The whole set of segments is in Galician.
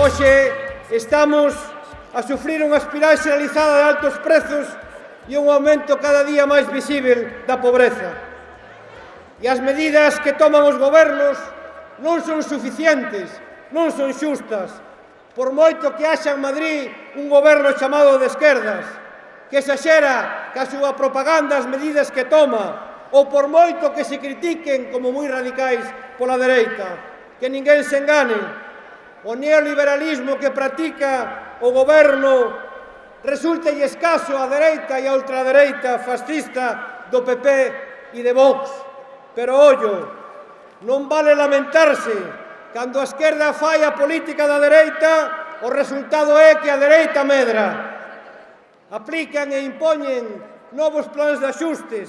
Hoxe estamos a sufrir unha espiral xeralizada de altos prezos e un aumento cada día máis visível da pobreza. E as medidas que toman os gobernos non son suficientes, non son xustas, por moito que haxa en Madrid un goberno chamado de esquerdas, que exaxera que a súa propaganda as medidas que toma, ou por moito que se critiquen como moi radicais pola dereita, que ninguén se engane, o neoliberalismo que practica o goberno resulta escaso a dereita e a ultradereita fascista do PP e de Vox. Pero, ollo, non vale lamentarse cando a esquerda fai a política da dereita o resultado é que a dereita medra. Aplican e impoñen novos plans de axustes,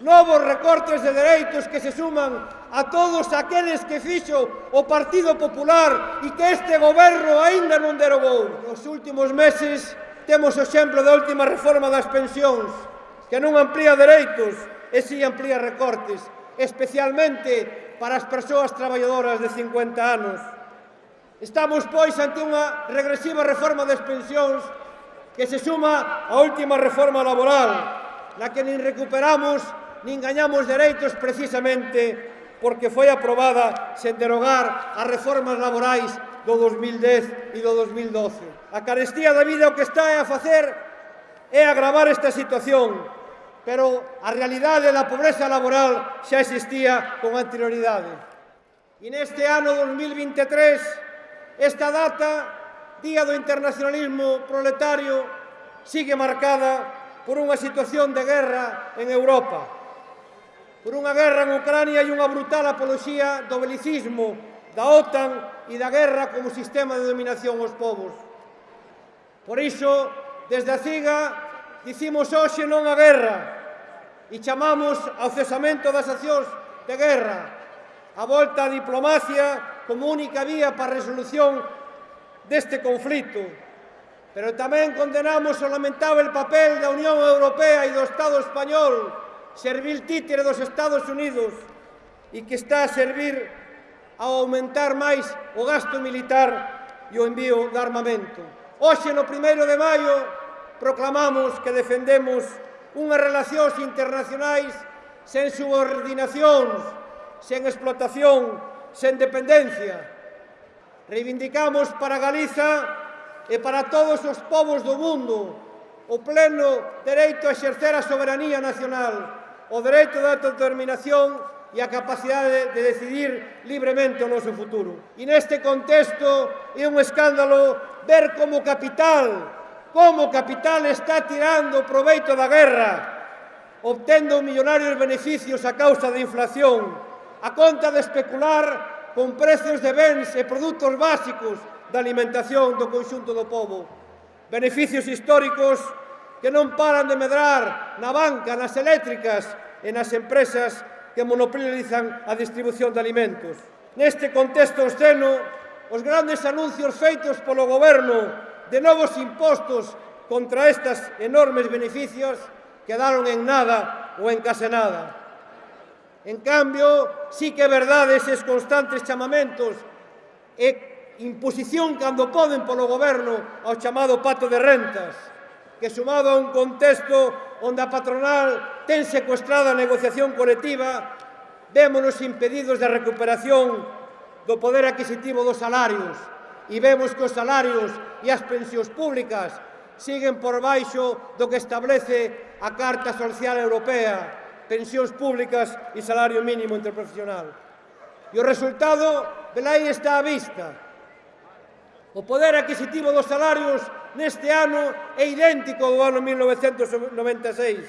novos recortes de dereitos que se suman a todos aqueles que fixo o Partido Popular e que este goberno aínda non derogou. Nos últimos meses temos o exemplo da última reforma das pensións, que non amplía dereitos e si amplía recortes, especialmente para as persoas traballadoras de 50 anos. Estamos, pois, ante unha regresiva reforma das pensións que se suma á última reforma laboral, na que nin recuperamos nin gañamos dereitos precisamente porque foi aprobada sen derogar as reformas laborais do 2010 e do 2012. A carestía da vida o que está a facer é agravar esta situación, pero a realidade da pobreza laboral xa existía con anterioridade. E neste ano 2023, esta data, Día do Internacionalismo Proletario, sigue marcada por unha situación de guerra en Europa por unha guerra en Ucrania e unha brutal apoloxía do belicismo, da OTAN e da guerra como sistema de dominación aos povos. Por iso, desde a CIGA, dicimos hoxe non a guerra e chamamos ao cesamento das accións de guerra, a volta a diplomacia como única vía para a resolución deste conflito. Pero tamén condenamos o lamentável papel da Unión Europea e do Estado español servil títere dos Estados Unidos e que está a servir ao aumentar máis o gasto militar e o envío de armamento. Hoxe, no primeiro de maio, proclamamos que defendemos unhas relacións internacionais sen subordinacións, sen explotación, sen dependencia. Reivindicamos para Galiza e para todos os povos do mundo o pleno dereito a exercer a soberanía nacional, o dereito de autodeterminación e a capacidade de decidir libremente o noso futuro. E neste contexto é un escándalo ver como capital, como capital está tirando o proveito da guerra, obtendo millonarios beneficios a causa da inflación, a conta de especular con precios de bens e produtos básicos da alimentación do conxunto do povo. Beneficios históricos que non paran de medrar na banca, nas eléctricas e nas empresas que monopolizan a distribución de alimentos. Neste contexto obsceno, os grandes anuncios feitos polo goberno de novos impostos contra estas enormes beneficios quedaron en nada ou en case nada. En cambio, sí que é verdade eses constantes chamamentos e imposición cando poden polo goberno ao chamado pato de rentas, que sumado a un contexto onde a patronal ten secuestrada a negociación colectiva, vémonos impedidos da recuperación do poder adquisitivo dos salarios e vemos que os salarios e as pensións públicas siguen por baixo do que establece a Carta Social Europea, pensións públicas e salario mínimo interprofesional. E o resultado velai está á vista. O poder adquisitivo dos salarios neste ano é idéntico ao ano 1996,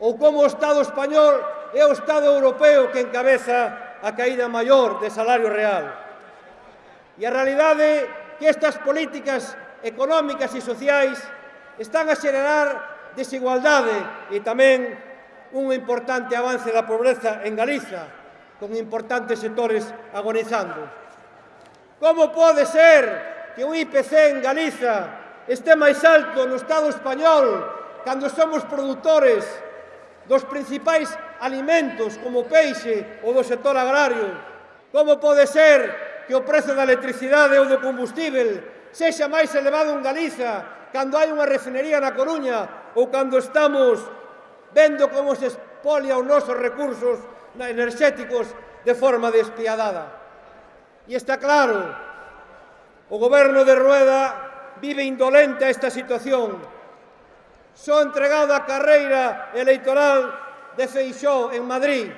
ou como o Estado español é o Estado europeo que encabeza a caída maior de salario real. E a realidade que estas políticas económicas e sociais están a xerar desigualdade e tamén un importante avance da pobreza en Galiza, con importantes sectores agonizando. Como pode ser que o IPC en Galiza este máis alto no Estado español cando somos produtores dos principais alimentos como o peixe ou do sector agrario. Como pode ser que o prezo da electricidade ou do combustível sexa máis elevado en Galiza cando hai unha refinería na Coruña ou cando estamos vendo como se expolia os nosos recursos enerxéticos de forma despiadada. E está claro O goberno de Rueda vive indolente a esta situación. Só entregado a carreira electoral de Feixó en Madrid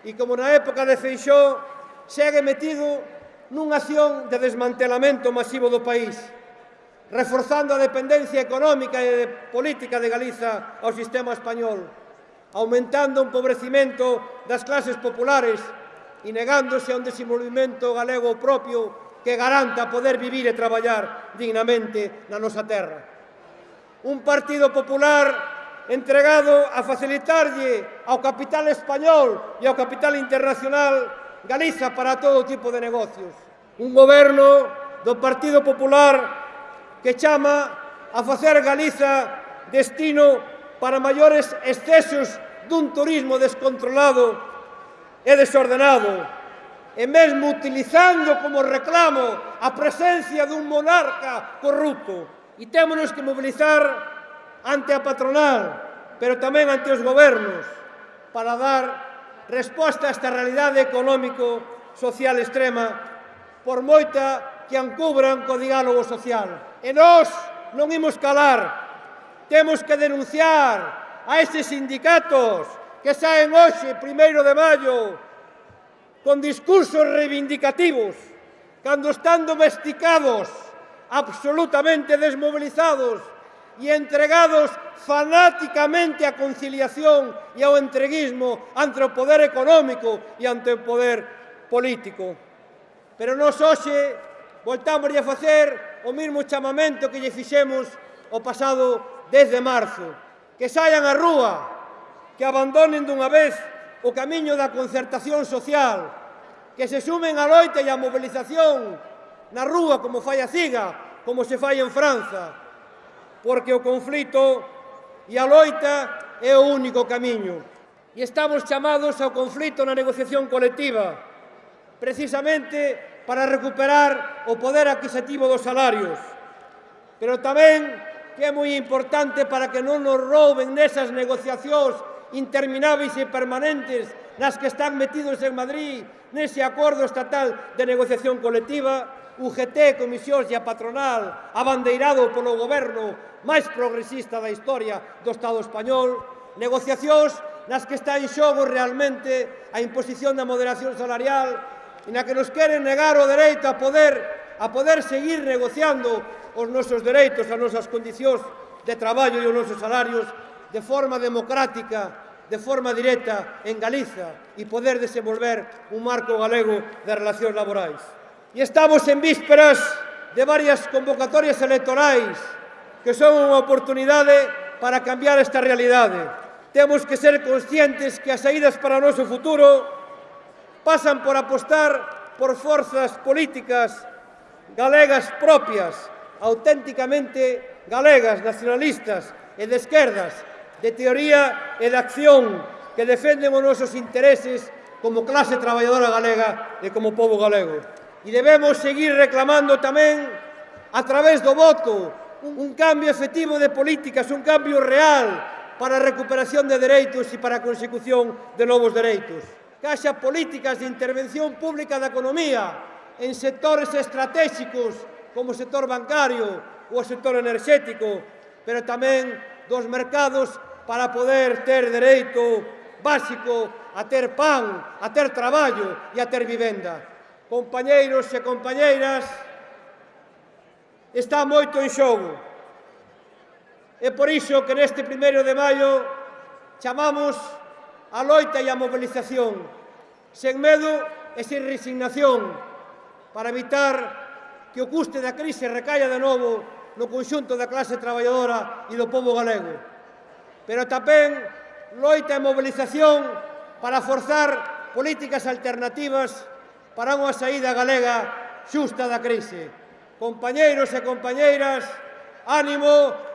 e, como na época de Feixó, segue metido nunha acción de desmantelamento masivo do país, reforzando a dependencia económica e de política de Galiza ao sistema español, aumentando o empobrecimento das clases populares e negándose a un desenvolvimento galego propio que garanta poder vivir e traballar dignamente na nosa terra. Un Partido Popular entregado a facilitarlle ao capital español e ao capital internacional Galiza para todo tipo de negocios. Un goberno do Partido Popular que chama a facer Galiza destino para maiores excesos dun turismo descontrolado e desordenado, e mesmo utilizando como reclamo a presencia dun monarca corrupto. E témonos que mobilizar ante a patronal, pero tamén ante os gobernos, para dar resposta a esta realidade económico-social extrema, por moita que encubran co diálogo social. E nós non imos calar, temos que denunciar a estes sindicatos que saen hoxe, primeiro de maio, con discursos reivindicativos, cando están domesticados, absolutamente desmovilizados e entregados fanáticamente á conciliación e ao entreguismo ante o poder económico e ante o poder político. Pero nos hoxe voltamos a facer o mesmo chamamento que lle fixemos o pasado 10 de marzo. Que saian a rúa, que abandonen dunha vez o camiño da concertación social, que se sumen a loita e a mobilización na rúa como fai a CIGA, como se fai en Franza, porque o conflito e a loita é o único camiño. E estamos chamados ao conflito na negociación colectiva, precisamente para recuperar o poder adquisitivo dos salarios, pero tamén que é moi importante para que non nos rouben nesas negociacións intermináveis e permanentes nas que están metidos en Madrid nese acordo estatal de negociación colectiva, UGT, comisións e a patronal, abandeirado polo goberno máis progresista da historia do Estado español, negociacións nas que está en xogo realmente a imposición da moderación salarial e na que nos queren negar o dereito a poder a poder seguir negociando os nosos dereitos, as nosas condicións de traballo e os nosos salarios de forma democrática de forma directa en Galiza e poder desenvolver un marco galego de relacións laborais. E estamos en vísperas de varias convocatorias electorais que son unha oportunidade para cambiar esta realidade. Temos que ser conscientes que as saídas para o noso futuro pasan por apostar por forzas políticas galegas propias, auténticamente galegas, nacionalistas e de esquerdas, de teoría e de acción que defenden os nosos intereses como clase traballadora galega e como povo galego. E debemos seguir reclamando tamén, a través do voto, un cambio efectivo de políticas, un cambio real para a recuperación de dereitos e para a consecución de novos dereitos. Que haxa políticas de intervención pública da economía en sectores estratégicos como o sector bancario ou o sector enerxético, pero tamén dos mercados para poder ter dereito básico a ter pan, a ter traballo e a ter vivenda. Compañeiros e compañeiras, está moito en xogo. É por iso que neste primeiro de maio chamamos a loita e a movilización, sen medo e sen resignación, para evitar que o custe da crise recaia de novo no conxunto da clase traballadora e do povo galego pero tamén loita e mobilización para forzar políticas alternativas para unha saída galega xusta da crise. Compañeiros e compañeiras, ánimo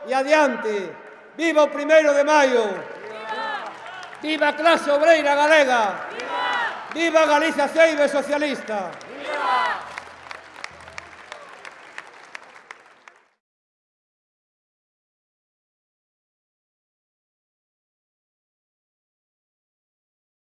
e adiante. Viva o primeiro de maio! Viva a clase obreira galega! Viva, Viva Galiza Ceibe Socialista!